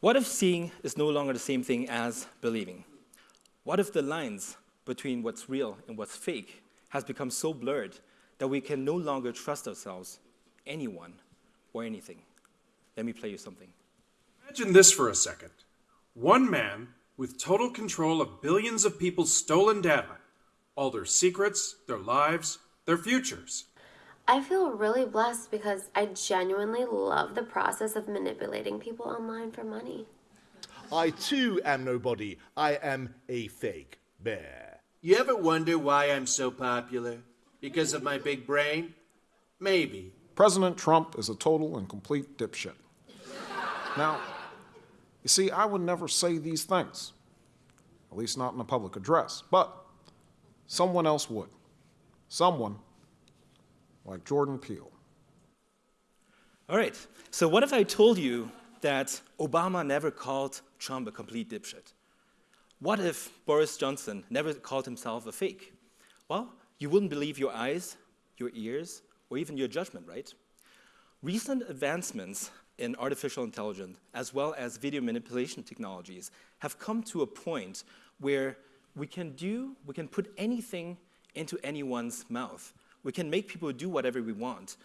What if seeing is no longer the same thing as believing? What if the lines between what's real and what's fake has become so blurred that we can no longer trust ourselves, anyone, or anything? Let me play you something. Imagine this for a second. One man with total control of billions of people's stolen data, all their secrets, their lives, their futures. I feel really blessed because I genuinely love the process of manipulating people online for money. I too am nobody. I am a fake bear. You ever wonder why I'm so popular? Because of my big brain? Maybe. President Trump is a total and complete dipshit. Now, you see, I would never say these things, at least not in a public address, but someone else would. Someone like Jordan Peele. All right, so what if I told you that Obama never called Trump a complete dipshit? What if Boris Johnson never called himself a fake? Well, you wouldn't believe your eyes, your ears, or even your judgment, right? Recent advancements in artificial intelligence, as well as video manipulation technologies, have come to a point where we can do, we can put anything into anyone's mouth. We can make people do whatever we want.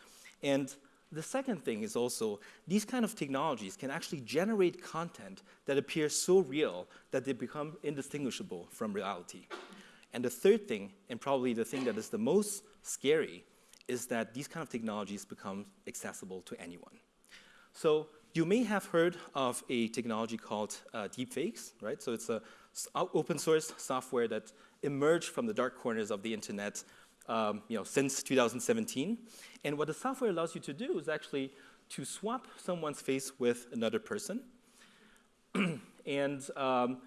And the second thing is also, these kind of technologies can actually generate content that appears so real that they become indistinguishable from reality. And the third thing, and probably the thing that is the most scary, is that these kind of technologies become accessible to anyone. So you may have heard of a technology called uh, deepfakes, right? So it's a open source software that emerged from the dark corners of the internet um, you know, since 2017. And what the software allows you to do is actually to swap someone's face with another person. and um,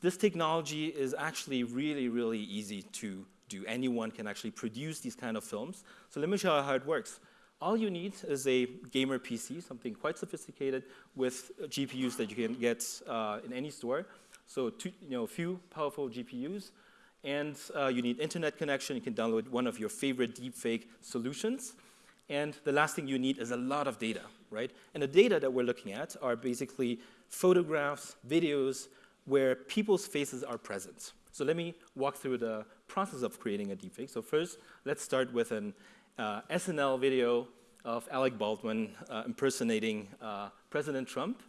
this technology is actually really, really easy to do. Anyone can actually produce these kind of films. So let me show you how it works. All you need is a gamer PC, something quite sophisticated with GPUs that you can get uh, in any store. So two, you know, a few powerful GPUs, and uh, you need internet connection. You can download one of your favorite deepfake solutions. And the last thing you need is a lot of data, right? And the data that we're looking at are basically photographs, videos, where people's faces are present. So let me walk through the process of creating a deepfake. So first, let's start with an uh, SNL video of Alec Baldwin uh, impersonating uh, President Trump.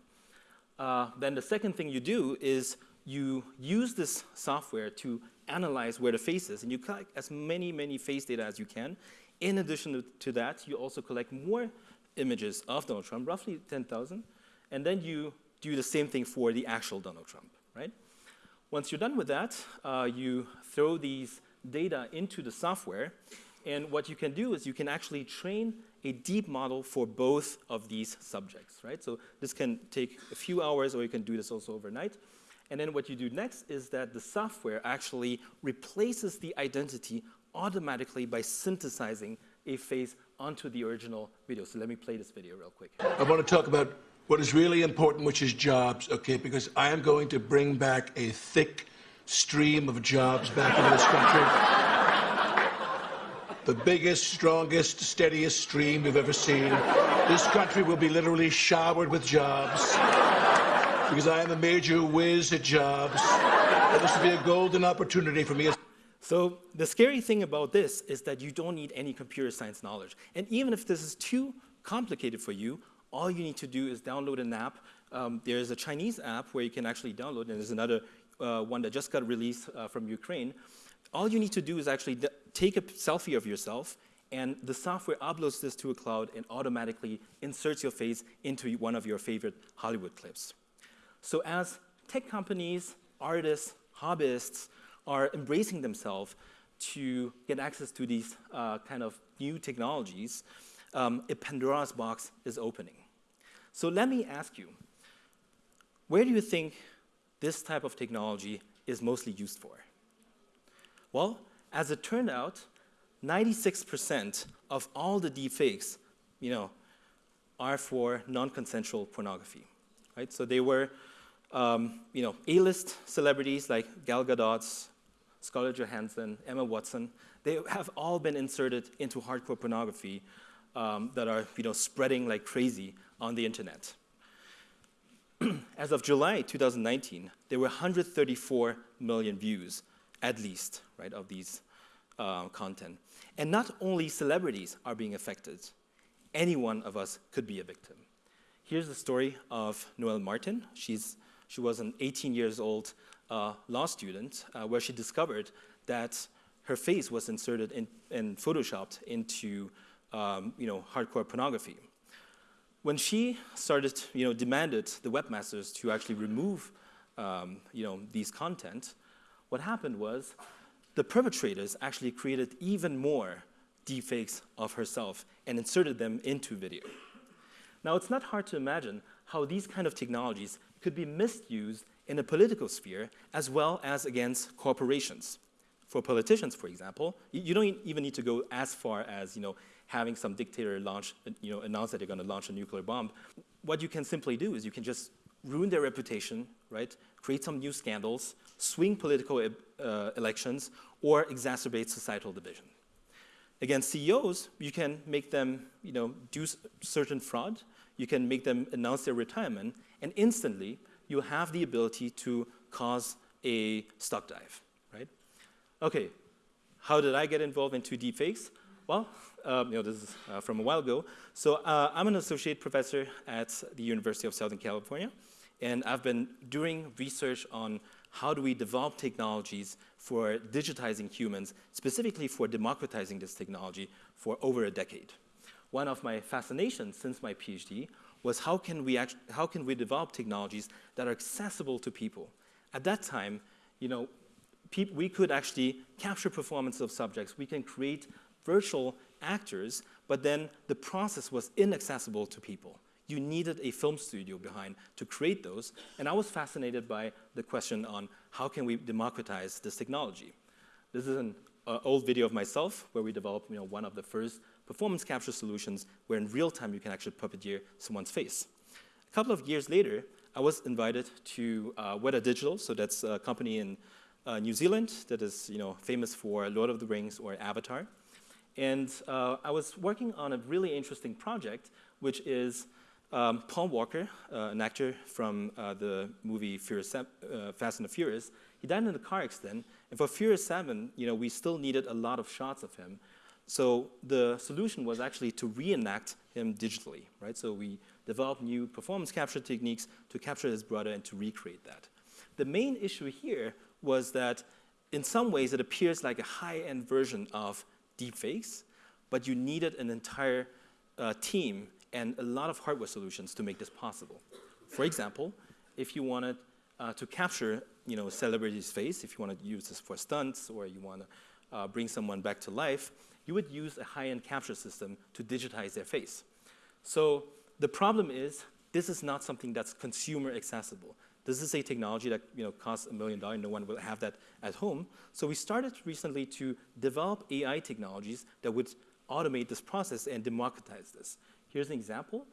Uh, then the second thing you do is you use this software to analyze where the face is, and you collect as many, many face data as you can. In addition to that, you also collect more images of Donald Trump, roughly 10,000, and then you do the same thing for the actual Donald Trump, right? Once you're done with that, uh, you throw these data into the software, and what you can do is you can actually train a deep model for both of these subjects, right? So this can take a few hours, or you can do this also overnight. And then what you do next is that the software actually replaces the identity automatically by synthesizing a face onto the original video. So let me play this video real quick. I want to talk about what is really important, which is jobs, okay? Because I am going to bring back a thick stream of jobs back into this country. the biggest, strongest, steadiest stream you've ever seen. This country will be literally showered with jobs because I am a major whiz at jobs. This will be a golden opportunity for me. So the scary thing about this is that you don't need any computer science knowledge. And even if this is too complicated for you, all you need to do is download an app. Um, there's a Chinese app where you can actually download, and there's another uh, one that just got released uh, from Ukraine. All you need to do is actually take a selfie of yourself, and the software uploads this to a cloud and automatically inserts your face into one of your favorite Hollywood clips. So as tech companies, artists, hobbyists are embracing themselves to get access to these uh, kind of new technologies, um, a Pandora's box is opening. So let me ask you, where do you think this type of technology is mostly used for? Well, as it turned out, 96% of all the deepfakes, you know, are for non-consensual pornography, right? So they were um, you know, A-list celebrities like Gal Gadot, Scarlett Johansson, Emma Watson, they have all been inserted into hardcore pornography um, that are you know, spreading like crazy on the internet. As of July 2019, there were 134 million views, at least, right, of these uh, content. And not only celebrities are being affected, any one of us could be a victim. Here's the story of Noelle Martin. She's, she was an 18 years old uh, law student uh, where she discovered that her face was inserted in, and photoshopped into um, you know, hardcore pornography. When she started, you know, demanded the webmasters to actually remove um, you know, these content, what happened was the perpetrators actually created even more deepfakes of herself and inserted them into video. Now, it's not hard to imagine how these kind of technologies could be misused in the political sphere as well as against corporations. For politicians, for example, you don't even need to go as far as you know, having some dictator launch, you know, announce that they're going to launch a nuclear bomb. What you can simply do is you can just ruin their reputation, right? Create some new scandals, swing political uh, elections, or exacerbate societal division. Against CEOs, you can make them you know, do certain fraud, you can make them announce their retirement, and instantly you have the ability to cause a stock dive, right? Okay, how did I get involved into deepfakes? Well, um, you know, this is uh, from a while ago. So uh, I'm an associate professor at the University of Southern California, and I've been doing research on how do we develop technologies for digitizing humans, specifically for democratizing this technology for over a decade. One of my fascinations since my PhD was how can we, act, how can we develop technologies that are accessible to people? At that time, you know, we could actually capture performance of subjects. We can create virtual actors, but then the process was inaccessible to people. You needed a film studio behind to create those, and I was fascinated by the question on how can we democratize this technology. This is an uh, old video of myself where we developed you know, one of the first performance capture solutions where in real time you can actually puppeteer someone's face. A couple of years later, I was invited to uh, Weta Digital, so that's a company in uh, New Zealand that is you know, famous for Lord of the Rings or Avatar. And uh, I was working on a really interesting project, which is um, Paul Walker, uh, an actor from uh, the movie Furious, uh, Fast and the Furious. He died in a car accident, and for Furious 7, you know, we still needed a lot of shots of him. So the solution was actually to reenact him digitally, right? So we developed new performance capture techniques to capture his brother and to recreate that. The main issue here was that in some ways it appears like a high-end version of deepfakes, but you needed an entire uh, team and a lot of hardware solutions to make this possible. For example, if you wanted uh, to capture you know, a celebrity's face, if you want to use this for stunts or you want to uh, bring someone back to life, you would use a high-end capture system to digitize their face. So the problem is this is not something that's consumer accessible. This is a technology that you know, costs a million dollars. No one will have that at home. So we started recently to develop AI technologies that would automate this process and democratize this. Here's an example.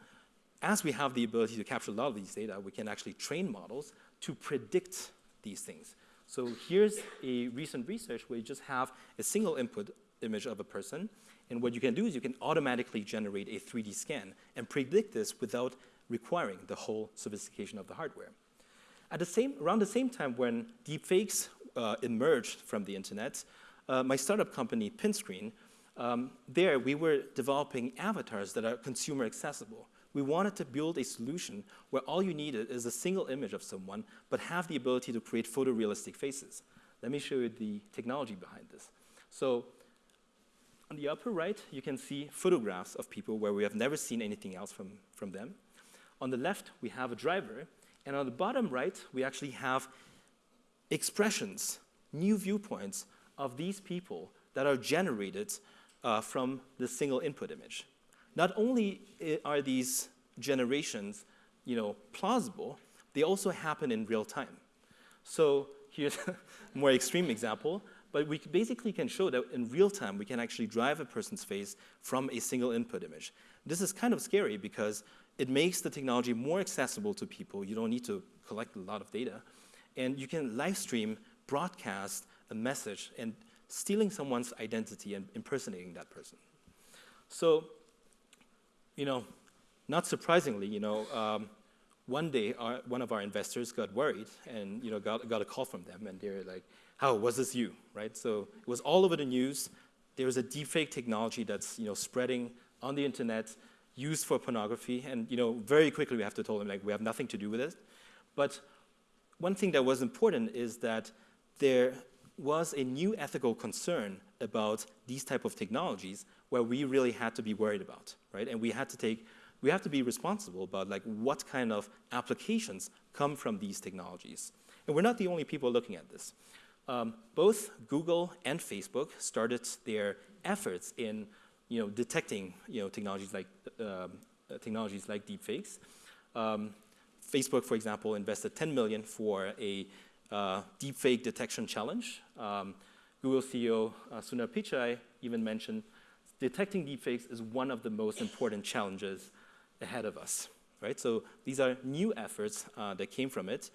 As we have the ability to capture a lot of these data, we can actually train models to predict these things. So here's a recent research where you just have a single input image of a person, and what you can do is you can automatically generate a 3D scan and predict this without requiring the whole sophistication of the hardware. At the same, around the same time when deepfakes uh, emerged from the internet, uh, my startup company, Pinscreen, um, there we were developing avatars that are consumer accessible. We wanted to build a solution where all you needed is a single image of someone, but have the ability to create photorealistic faces. Let me show you the technology behind this. So on the upper right, you can see photographs of people where we have never seen anything else from, from them. On the left, we have a driver, and on the bottom right, we actually have expressions, new viewpoints of these people that are generated uh, from the single input image. Not only are these generations you know, plausible, they also happen in real time. So here's a more extreme example, but we basically can show that in real time we can actually drive a person's face from a single input image. This is kind of scary because it makes the technology more accessible to people. You don't need to collect a lot of data. And you can live stream, broadcast a message, and stealing someone's identity and impersonating that person. So, you know, not surprisingly, you know, um, one day, our, one of our investors got worried and you know, got, got a call from them, and they're like, how, was this you, right? So it was all over the news. There was a deepfake technology that's you know, spreading on the internet, used for pornography, and you know, very quickly we have to tell them, like, we have nothing to do with it. But one thing that was important is that there was a new ethical concern about these type of technologies where we really had to be worried about, right? And we had to take, we have to be responsible about like what kind of applications come from these technologies. And we're not the only people looking at this. Um, both Google and Facebook started their efforts in you know, detecting you know, technologies like, uh, technologies like deepfakes. Um, Facebook, for example, invested 10 million for a uh, deepfake detection challenge. Um, Google CEO uh, Sundar Pichai even mentioned detecting deepfakes is one of the most important challenges ahead of us, right? So these are new efforts uh, that came from it.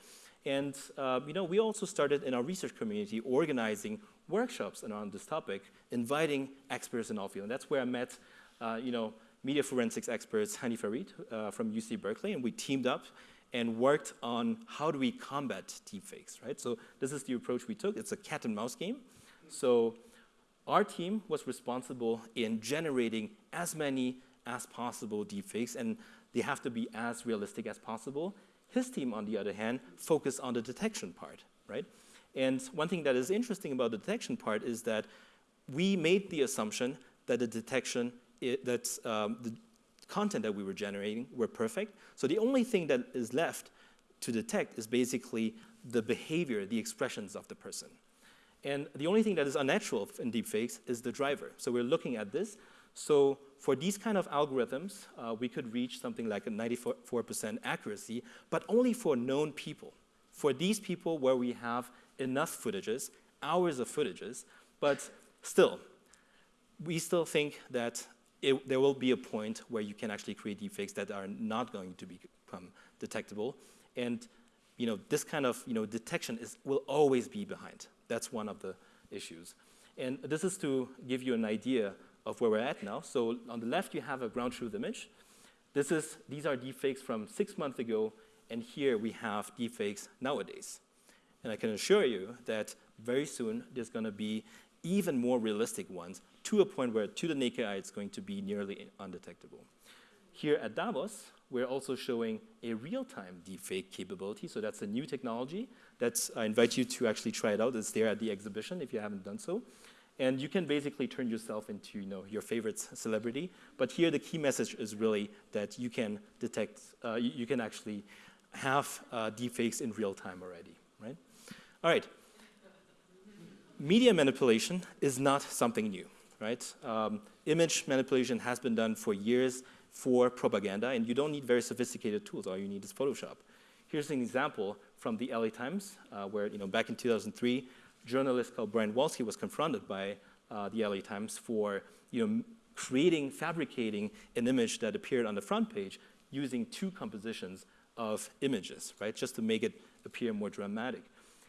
And uh, you know, we also started in our research community organizing workshops around this topic, inviting experts in all fields. And that's where I met, uh, you know, media forensics experts Hany Farid uh, from UC Berkeley, and we teamed up and worked on how do we combat deepfakes, right? So this is the approach we took. It's a cat and mouse game. So our team was responsible in generating as many as possible deepfakes, and they have to be as realistic as possible. His team, on the other hand, focused on the detection part, right? And one thing that is interesting about the detection part is that we made the assumption that the detection, that um, the content that we were generating were perfect. So the only thing that is left to detect is basically the behavior, the expressions of the person. And the only thing that is unnatural in deepfakes is the driver. So we're looking at this. So for these kind of algorithms, uh, we could reach something like a 94% accuracy, but only for known people. For these people where we have enough footages, hours of footages, but still, we still think that it, there will be a point where you can actually create deepfakes that are not going to become detectable. And you know, this kind of you know, detection is, will always be behind. That's one of the issues. And this is to give you an idea of where we're at now. So on the left, you have a ground truth image. This is, these are deepfakes from six months ago, and here we have deepfakes nowadays. And I can assure you that very soon there's going to be even more realistic ones to a point where to the naked eye it's going to be nearly undetectable. Here at Davos, we're also showing a real-time deepfake capability. So that's a new technology. That's, I invite you to actually try it out. It's there at the exhibition if you haven't done so. And you can basically turn yourself into you know, your favorite celebrity. But here the key message is really that you can detect, uh, you, can actually have uh, deepfakes in real time already, right? All right. Media manipulation is not something new, right? Um, image manipulation has been done for years for propaganda, and you don't need very sophisticated tools. All you need is Photoshop. Here's an example from the LA Times, uh, where you know, back in 2003, a journalist called Brian Walski was confronted by uh, the LA Times for you know, creating, fabricating an image that appeared on the front page using two compositions of images, right, just to make it appear more dramatic.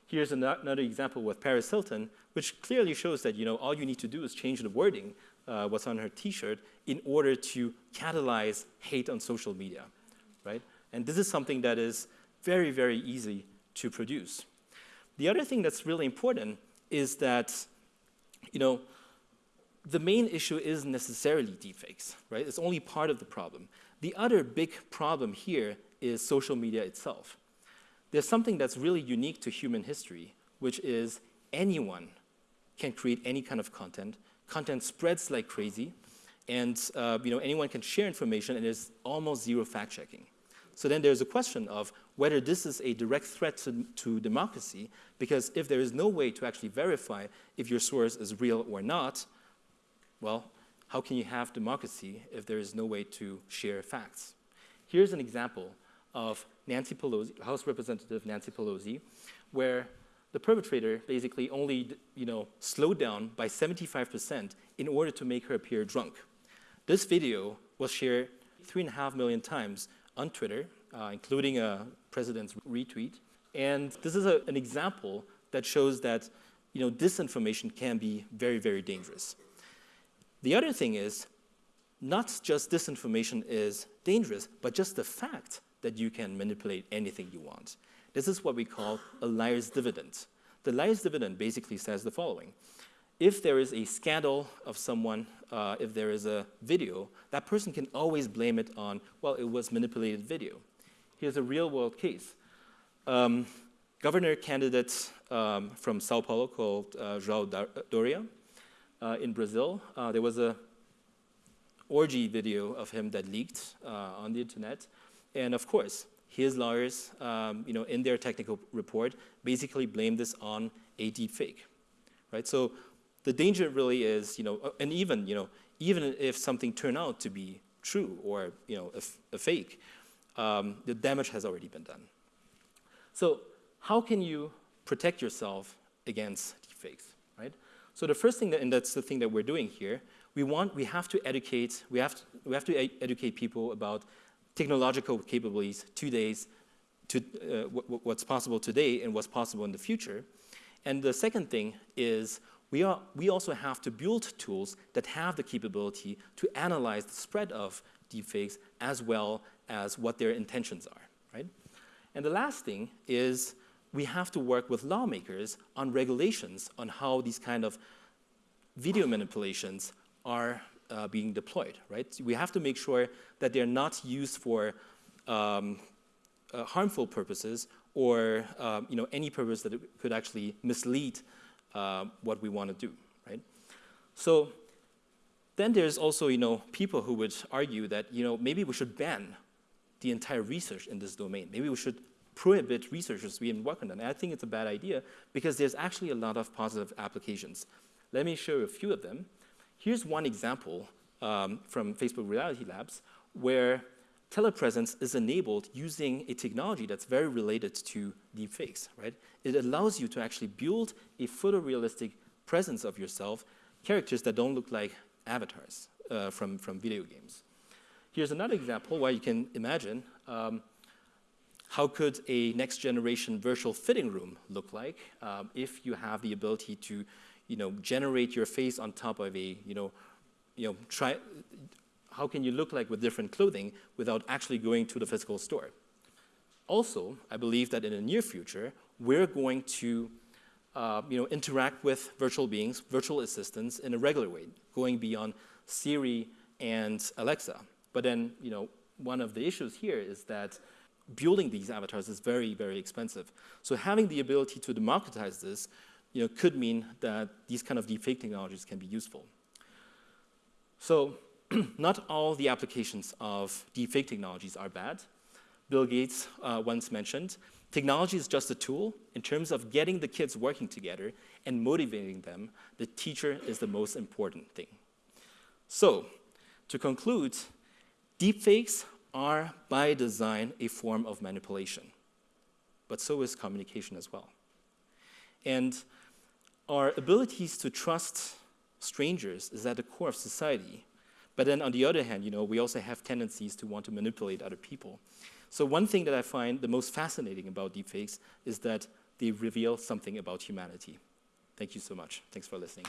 Here's another example with Paris Hilton, which clearly shows that you know, all you need to do is change the wording, uh, what's on her t-shirt, in order to catalyze hate on social media, right? And this is something that is very, very easy to produce. The other thing that's really important is that, you know, the main issue isn't necessarily deepfakes, right? It's only part of the problem. The other big problem here is social media itself. There's something that's really unique to human history, which is anyone can create any kind of content. Content spreads like crazy, and uh, you know, anyone can share information, and there's almost zero fact-checking. So then there's a question of whether this is a direct threat to, to, democracy, because if there is no way to actually verify if your source is real or not, well, how can you have democracy if there is no way to share facts? Here's an example of Nancy Pelosi, House Representative Nancy Pelosi, where the perpetrator basically only you know, slowed down by 75% in order to make her appear drunk. This video was shared three and a half million times on Twitter, uh, including a president's retweet. And this is a, an example that shows that you know, disinformation can be very, very dangerous. The other thing is, not just disinformation is dangerous, but just the fact that you can manipulate anything you want. This is what we call a liar's dividend. The liar's dividend basically says the following. If there is a scandal of someone, uh, if there is a video, that person can always blame it on, well, it was manipulated video. Here's a real world case. Um, governor candidate um, from Sao Paulo called uh, João Doria uh, in Brazil, uh, there was a orgy video of him that leaked uh, on the internet. And of course, his lawyers, um, you know, in their technical report, basically blamed this on a deep fake, right? So the danger really is, you know, and even, you know, even if something turned out to be true or, you know, a, a fake, um, the damage has already been done. So how can you protect yourself against deepfakes, right? So the first thing, that, and that's the thing that we're doing here, we want, we have to educate, we have to, we have to educate people about technological capabilities today's, to uh, what's possible today and what's possible in the future. And the second thing is we, are, we also have to build tools that have the capability to analyze the spread of deepfakes as well as what their intentions are, right? And the last thing is we have to work with lawmakers on regulations on how these kind of video manipulations are uh, being deployed, right? We have to make sure that they're not used for um, uh, harmful purposes or um, you know, any purpose that could actually mislead uh, what we want to do, right? So then there's also you know, people who would argue that you know, maybe we should ban the entire research in this domain. Maybe we should prohibit researchers to even work on that. And I think it's a bad idea because there's actually a lot of positive applications. Let me show you a few of them. Here's one example um, from Facebook Reality Labs where telepresence is enabled using a technology that's very related to deepfakes, right? It allows you to actually build a photorealistic presence of yourself, characters that don't look like avatars uh, from, from video games. Here's another example where you can imagine um, how could a next generation virtual fitting room look like um, if you have the ability to you know, generate your face on top of a, you know, you know, try, how can you look like with different clothing without actually going to the physical store? Also, I believe that in the near future, we're going to uh, you know, interact with virtual beings, virtual assistants in a regular way, going beyond Siri and Alexa. But then, you know, one of the issues here is that building these avatars is very, very expensive. So having the ability to democratize this you know, could mean that these kind of deepfake technologies can be useful. So not all the applications of deepfake technologies are bad. Bill Gates uh, once mentioned, technology is just a tool. In terms of getting the kids working together and motivating them, the teacher is the most important thing. So, to conclude, deepfakes are by design a form of manipulation, but so is communication as well. And our abilities to trust strangers is at the core of society. But then on the other hand, you know, we also have tendencies to want to manipulate other people. So one thing that I find the most fascinating about deepfakes is that they reveal something about humanity. Thank you so much. Thanks for listening.